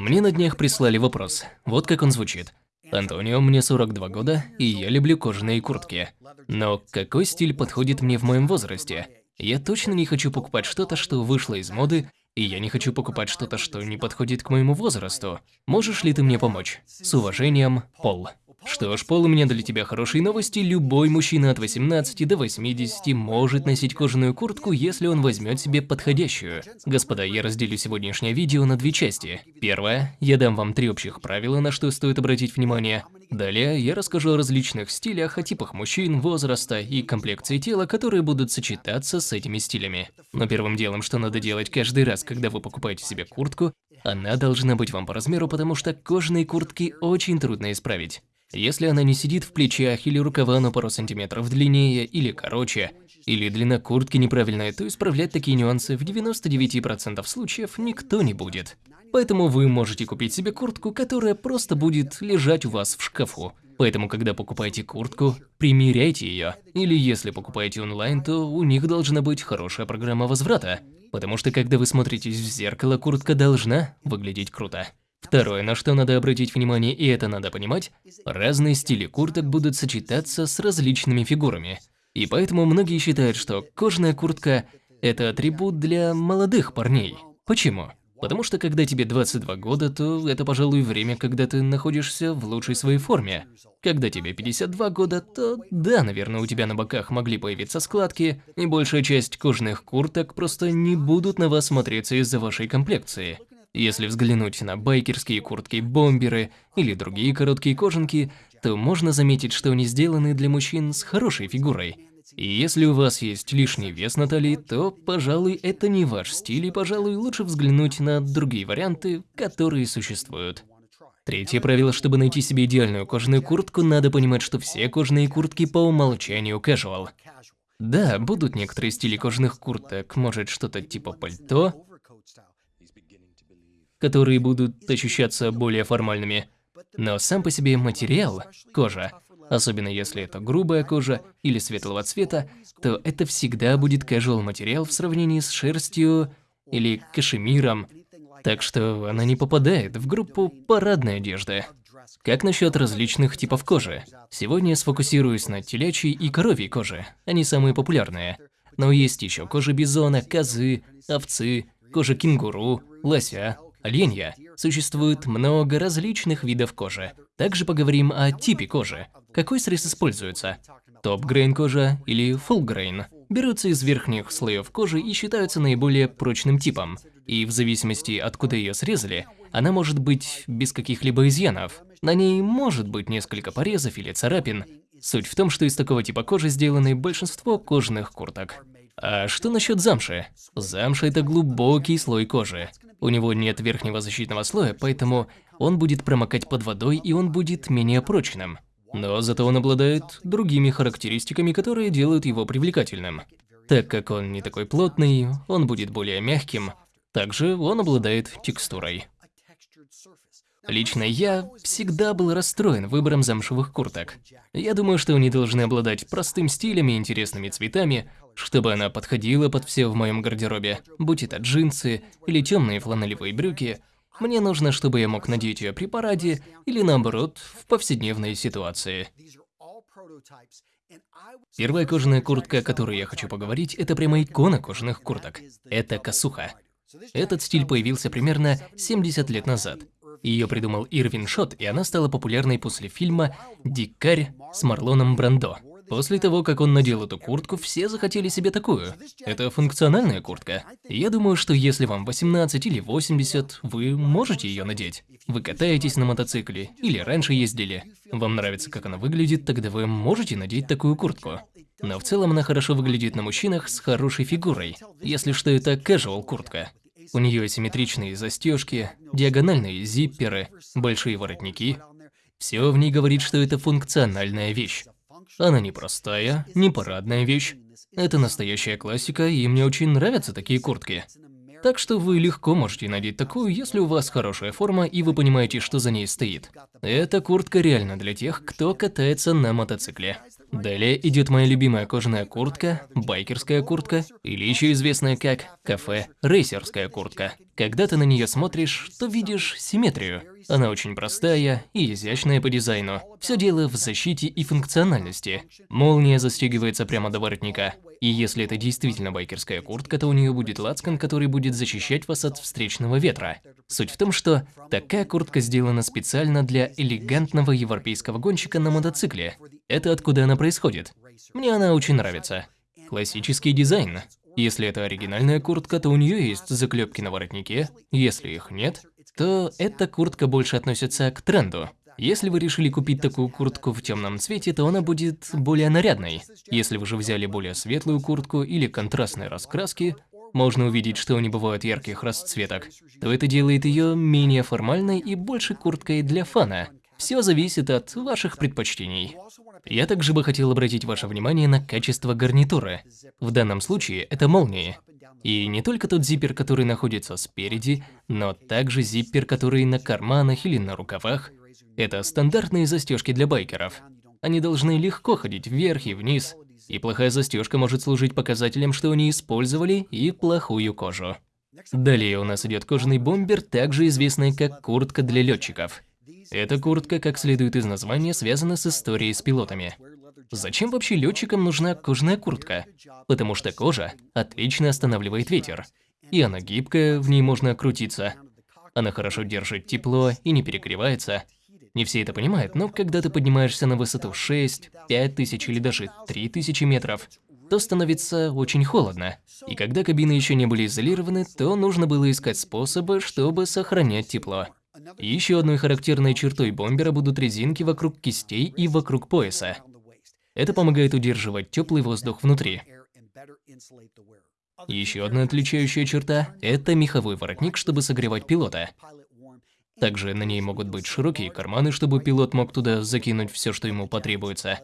Мне на днях прислали вопрос. Вот как он звучит. Антонио, мне 42 года, и я люблю кожаные куртки. Но какой стиль подходит мне в моем возрасте? Я точно не хочу покупать что-то, что вышло из моды, и я не хочу покупать что-то, что не подходит к моему возрасту. Можешь ли ты мне помочь? С уважением, Пол. Что ж, Пол, у меня для тебя хорошие новости. Любой мужчина от 18 до 80 может носить кожаную куртку, если он возьмет себе подходящую. Господа, я разделю сегодняшнее видео на две части. Первое, я дам вам три общих правила, на что стоит обратить внимание. Далее я расскажу о различных стилях, о типах мужчин, возраста и комплекции тела, которые будут сочетаться с этими стилями. Но первым делом, что надо делать каждый раз, когда вы покупаете себе куртку, она должна быть вам по размеру, потому что кожаные куртки очень трудно исправить. Если она не сидит в плечах или рукава на пару сантиметров длиннее или короче, или длина куртки неправильная, то исправлять такие нюансы в 99% случаев никто не будет. Поэтому вы можете купить себе куртку, которая просто будет лежать у вас в шкафу. Поэтому, когда покупаете куртку, примеряйте ее. Или если покупаете онлайн, то у них должна быть хорошая программа возврата. Потому что когда вы смотритесь в зеркало, куртка должна выглядеть круто. Второе, на что надо обратить внимание, и это надо понимать, разные стили курток будут сочетаться с различными фигурами. И поэтому многие считают, что кожаная куртка – это атрибут для молодых парней. Почему? Потому что когда тебе 22 года, то это, пожалуй, время, когда ты находишься в лучшей своей форме. Когда тебе 52 года, то да, наверное, у тебя на боках могли появиться складки, и большая часть кожаных курток просто не будут на вас смотреться из-за вашей комплекции. Если взглянуть на байкерские куртки-бомберы или другие короткие кожанки, то можно заметить, что они сделаны для мужчин с хорошей фигурой. И если у вас есть лишний вес на талии, то, пожалуй, это не ваш стиль, и, пожалуй, лучше взглянуть на другие варианты, которые существуют. Третье правило, чтобы найти себе идеальную кожаную куртку, надо понимать, что все кожаные куртки по умолчанию casual. Да, будут некоторые стили кожаных курток, может что-то типа пальто, которые будут ощущаться более формальными. Но сам по себе материал, кожа, особенно если это грубая кожа или светлого цвета, то это всегда будет casual материал в сравнении с шерстью или кашемиром, так что она не попадает в группу парадной одежды. Как насчет различных типов кожи? Сегодня я сфокусируюсь на телячьей и коровьей коже, они самые популярные. Но есть еще кожа бизона, козы, овцы, кожа кенгуру, лося, оленя. Существует много различных видов кожи. Также поговорим о типе кожи. Какой срез используется? Топ-грейн кожа или фулл-грейн берутся из верхних слоев кожи и считаются наиболее прочным типом. И в зависимости откуда ее срезали, она может быть без каких-либо изъянов. На ней может быть несколько порезов или царапин. Суть в том, что из такого типа кожи сделаны большинство кожаных курток. А что насчет замши? Замша – это глубокий слой кожи. У него нет верхнего защитного слоя, поэтому он будет промокать под водой и он будет менее прочным. Но зато он обладает другими характеристиками, которые делают его привлекательным. Так как он не такой плотный, он будет более мягким. Также он обладает текстурой. Лично я всегда был расстроен выбором замшевых курток. Я думаю, что они должны обладать простым стилем и интересными цветами, чтобы она подходила под все в моем гардеробе, будь это джинсы или темные фланелевые брюки. Мне нужно, чтобы я мог надеть ее при параде или наоборот, в повседневной ситуации. Первая кожаная куртка, о которой я хочу поговорить, это прямо икона кожаных курток. Это косуха. Этот стиль появился примерно 70 лет назад. Ее придумал Ирвин Шот, и она стала популярной после фильма «Дикарь» с Марлоном Брандо. После того, как он надел эту куртку, все захотели себе такую. Это функциональная куртка. Я думаю, что если вам 18 или 80, вы можете ее надеть. Вы катаетесь на мотоцикле или раньше ездили. Вам нравится, как она выглядит, тогда вы можете надеть такую куртку. Но в целом она хорошо выглядит на мужчинах с хорошей фигурой, если что это casual куртка. У нее симметричные застежки, диагональные зипперы, большие воротники. Все в ней говорит, что это функциональная вещь. Она не простая, не парадная вещь. Это настоящая классика, и мне очень нравятся такие куртки. Так что вы легко можете надеть такую, если у вас хорошая форма и вы понимаете, что за ней стоит. Эта куртка реально для тех, кто катается на мотоцикле. Далее идет моя любимая кожаная куртка, байкерская куртка, или еще известная как кафе рейсерская куртка. Когда ты на нее смотришь, то видишь симметрию. Она очень простая и изящная по дизайну. Все дело в защите и функциональности. Молния застегивается прямо до воротника. И если это действительно байкерская куртка, то у нее будет лацкан, который будет защищать вас от встречного ветра. Суть в том, что такая куртка сделана специально для элегантного европейского гонщика на мотоцикле. Это откуда она происходит. Мне она очень нравится. Классический дизайн. Если это оригинальная куртка, то у нее есть заклепки на воротнике. Если их нет, то эта куртка больше относится к тренду. Если вы решили купить такую куртку в темном цвете, то она будет более нарядной. Если вы же взяли более светлую куртку или контрастные раскраски, можно увидеть, что не бывают ярких расцветок, то это делает ее менее формальной и больше курткой для фана. Все зависит от ваших предпочтений. Я также бы хотел обратить ваше внимание на качество гарнитуры. В данном случае это молнии. И не только тот зиппер, который находится спереди, но также зиппер, который на карманах или на рукавах. Это стандартные застежки для байкеров. Они должны легко ходить вверх и вниз, и плохая застежка может служить показателем, что они использовали и плохую кожу. Далее у нас идет кожаный бомбер, также известный как куртка для летчиков. Эта куртка, как следует из названия, связана с историей с пилотами. Зачем вообще летчикам нужна кожаная куртка? Потому что кожа отлично останавливает ветер. И она гибкая, в ней можно крутиться. Она хорошо держит тепло и не перегревается. Не все это понимают, но когда ты поднимаешься на высоту 6, 5 тысяч или даже 3 тысячи метров, то становится очень холодно. И когда кабины еще не были изолированы, то нужно было искать способы, чтобы сохранять тепло. Еще одной характерной чертой бомбера будут резинки вокруг кистей и вокруг пояса. Это помогает удерживать теплый воздух внутри. Еще одна отличающая черта – это меховой воротник, чтобы согревать пилота. Также на ней могут быть широкие карманы, чтобы пилот мог туда закинуть все, что ему потребуется.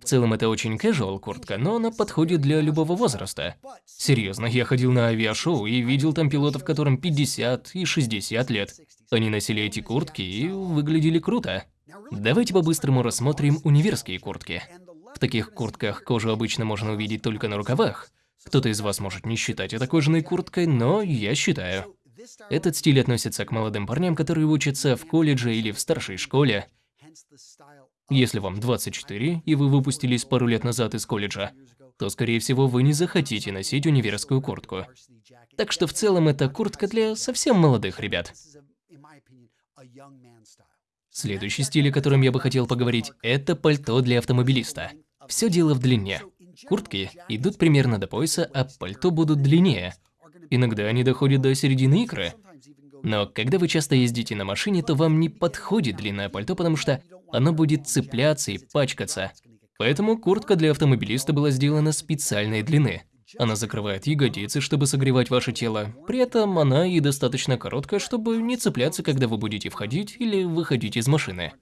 В целом это очень casual куртка, но она подходит для любого возраста. Серьезно, я ходил на авиашоу и видел там пилотов, которым 50 и 60 лет. Они носили эти куртки и выглядели круто. Давайте по-быстрому рассмотрим универские куртки. В таких куртках кожу обычно можно увидеть только на рукавах. Кто-то из вас может не считать это кожаной курткой, но я считаю. Этот стиль относится к молодым парням, которые учатся в колледже или в старшей школе. Если вам 24, и вы выпустились пару лет назад из колледжа, то, скорее всего, вы не захотите носить универскую куртку. Так что в целом это куртка для совсем молодых ребят. Следующий стиль, о котором я бы хотел поговорить, это пальто для автомобилиста. Все дело в длине. Куртки идут примерно до пояса, а пальто будут длиннее. Иногда они доходят до середины икры. Но когда вы часто ездите на машине, то вам не подходит длинное пальто, потому что оно будет цепляться и пачкаться. Поэтому куртка для автомобилиста была сделана специальной длины. Она закрывает ягодицы, чтобы согревать ваше тело. При этом она и достаточно короткая, чтобы не цепляться, когда вы будете входить или выходить из машины.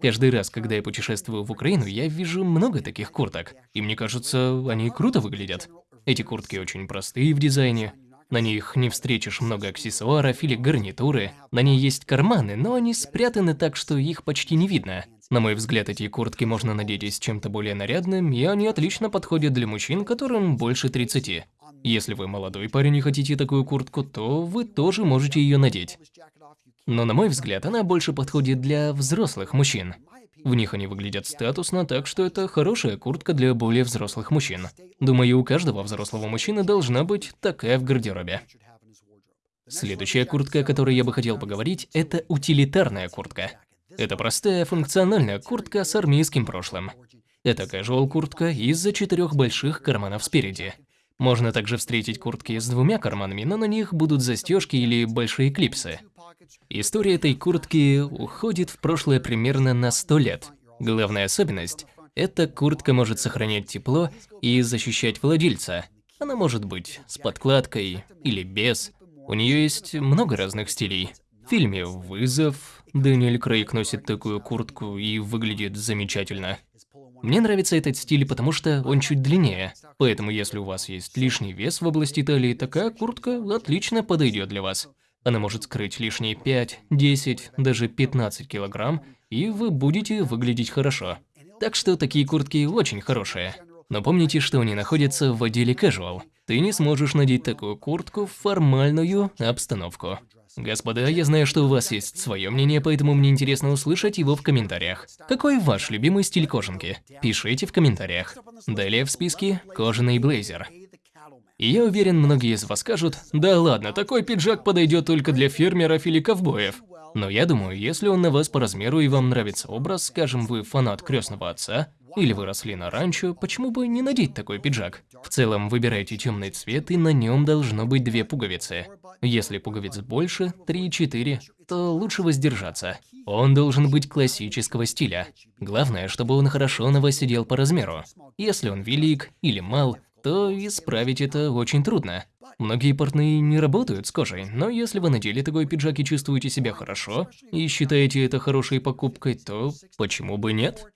Каждый раз, когда я путешествую в Украину, я вижу много таких курток. И мне кажется, они круто выглядят. Эти куртки очень простые в дизайне. На них не встретишь много аксессуаров или гарнитуры. На ней есть карманы, но они спрятаны так, что их почти не видно. На мой взгляд, эти куртки можно надеть с чем-то более нарядным, и они отлично подходят для мужчин, которым больше 30. Если вы молодой парень и хотите такую куртку, то вы тоже можете ее надеть. Но на мой взгляд, она больше подходит для взрослых мужчин. В них они выглядят статусно, так что это хорошая куртка для более взрослых мужчин. Думаю, у каждого взрослого мужчины должна быть такая в гардеробе. Следующая куртка, о которой я бы хотел поговорить, это утилитарная куртка. Это простая функциональная куртка с армейским прошлым. Это casual куртка из-за четырех больших карманов спереди. Можно также встретить куртки с двумя карманами, но на них будут застежки или большие клипсы. История этой куртки уходит в прошлое примерно на 100 лет. Главная особенность – эта куртка может сохранять тепло и защищать владельца. Она может быть с подкладкой или без. У нее есть много разных стилей. В фильме «Вызов» Дэниэль Крейг носит такую куртку и выглядит замечательно. Мне нравится этот стиль, потому что он чуть длиннее. Поэтому если у вас есть лишний вес в области талии, такая куртка отлично подойдет для вас. Она может скрыть лишние 5, 10, даже 15 килограмм, и вы будете выглядеть хорошо. Так что такие куртки очень хорошие. Но помните, что они находятся в отделе casual. Ты не сможешь надеть такую куртку в формальную обстановку. Господа, я знаю, что у вас есть свое мнение, поэтому мне интересно услышать его в комментариях. Какой ваш любимый стиль кожанки? Пишите в комментариях. Далее в списке кожаный блейзер. И я уверен, многие из вас скажут, да ладно, такой пиджак подойдет только для фермеров или ковбоев. Но я думаю, если он на вас по размеру и вам нравится образ, скажем, вы фанат крестного отца, или вы росли на ранчо, почему бы не надеть такой пиджак? В целом, выбирайте темный цвет, и на нем должно быть две пуговицы. Если пуговиц больше, 3-4, то лучше воздержаться. Он должен быть классического стиля. Главное, чтобы он хорошо на вас сидел по размеру. Если он велик или мал, то исправить это очень трудно. Многие портные не работают с кожей, но если вы надели такой пиджак и чувствуете себя хорошо, и считаете это хорошей покупкой, то почему бы нет?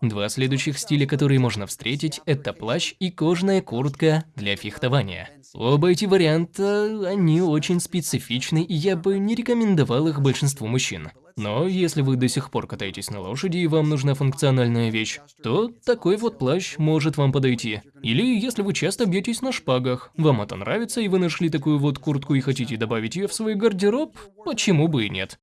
Два следующих стиля, которые можно встретить, это плащ и кожаная куртка для фехтования. Оба эти варианта, они очень специфичны, и я бы не рекомендовал их большинству мужчин. Но если вы до сих пор катаетесь на лошади и вам нужна функциональная вещь, то такой вот плащ может вам подойти. Или если вы часто бьетесь на шпагах, вам это нравится и вы нашли такую вот куртку и хотите добавить ее в свой гардероб, почему бы и нет.